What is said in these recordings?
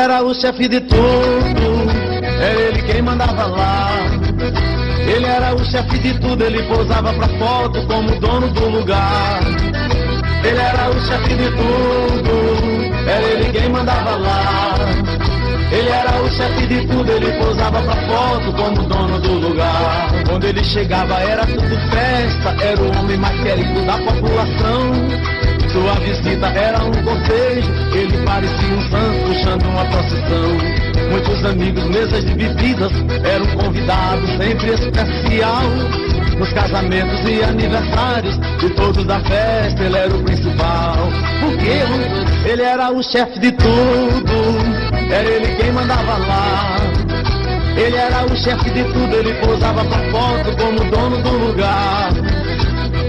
Era o chefe de tudo, era ele quem mandava lá. Ele era o chefe de tudo, ele pousava pra foto como dono do lugar. Ele era o chefe de tudo, era ele quem mandava lá. Ele era o chefe de tudo, ele pousava pra foto como dono do lugar. Quando ele chegava era tudo festa, era o homem mais querido da população. Sua visita era um cortejo, ele puxando uma procissão. Muitos amigos, mesas de bebidas, eram convidados, sempre especial. Nos casamentos e aniversários de todos da festa, ele era o principal. Porque ele era o chefe de tudo, era ele quem mandava lá. Ele era o chefe de tudo, ele pousava pra foto como dono do lugar.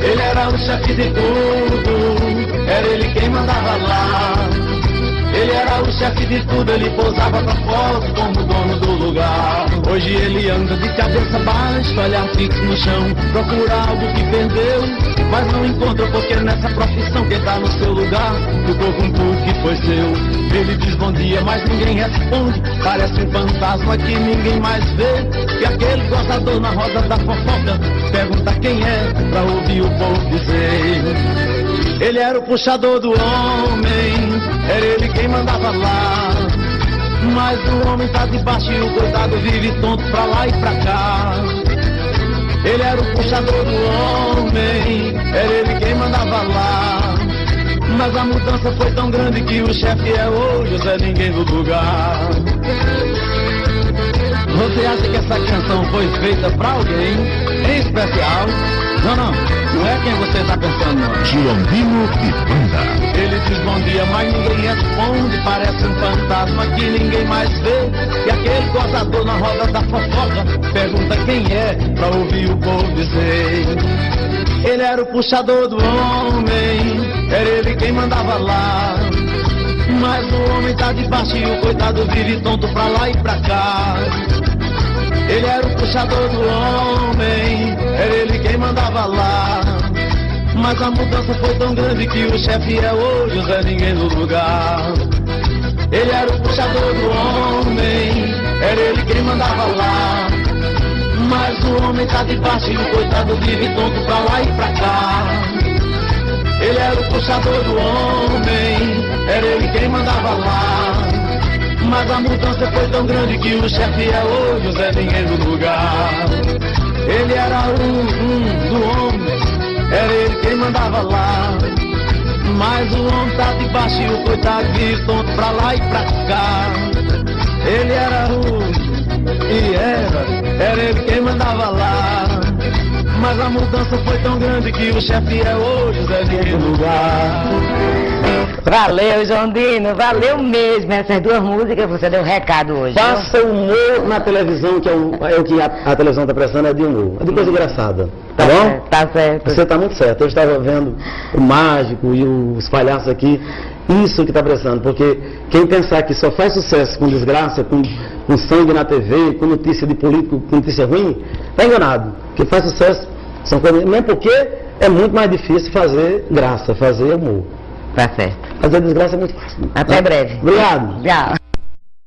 Ele era o chefe de tudo, era ele quem mandava lá. Era o chefe de tudo, ele pousava pra foto como dono do lugar. Hoje ele anda de cabeça baixa, olhar fixo no chão, procura algo que perdeu, mas não encontra porque nessa profissão quem tá no seu lugar ficou com tudo que foi seu. Ele diz bom dia, mas ninguém responde, parece um fantasma que ninguém mais vê. E aquele gozador na roda da fofoca pergunta quem é pra ouvir o povo dizer. Ele era o puxador do homem, era ele quem mandava lá. Mas o homem tá debaixo e o coitado vive tonto pra lá e pra cá. Ele era o puxador do homem, era ele quem mandava lá. Mas a mudança foi tão grande que o chefe é hoje, Zé Ninguém do lugar. Você acha que essa canção foi feita pra alguém em especial? Não, não, não é quem você está pensando, não. Girondino e Banda. Ele diz bom dia, mas ninguém responde. Parece um fantasma que ninguém mais vê. E aquele gozador na roda da fofoca pergunta quem é pra ouvir o povo dizer. Ele era o puxador do homem, era ele quem mandava lá. Mas o homem tá debaixo e o coitado vive tonto pra lá e pra cá. Ele era o puxador do homem, Mas a mudança foi tão grande que o chefe é hoje o Zé Ninguém no lugar. Ele era o puxador do homem, era ele quem mandava lá. Mas o homem tá debaixo e o coitado vive tonto pra lá e pra cá. Ele era o puxador do homem, era ele quem mandava lá. Mas a mudança foi tão grande que o chefe é hoje o Zé Ninguém do lugar. Ele era um, um mandava lá. Mas o homem tá debaixo e o coitado vive tonto pra lá e pra cá. Ele era um, e era, era ele quem mandava lá. Mas a mudança foi tão grande que o chefe é hoje o Zé do lugar. Valeu, Jondino, valeu mesmo. Essas duas músicas você deu um recado hoje. Passa humor na televisão, que é, um- é o que a, a televisão está prestando, é de humor. É de coisa engraçada. Tá, bom? certo, Tá certo. Você está muito certo. Eu estava vendo o mágico e os palhaços aqui. Isso que está prestando, porque quem pensar que só faz sucesso com desgraça, com, com sangue na TV, com notícia de político, com notícia ruim, está enganado. Quem faz sucesso são coisas. Mesmo porque é muito mais difícil fazer graça, fazer humor. Tá certo. Fazer desgraça é muito fácil. Até Tá? breve. Obrigado. Tchau.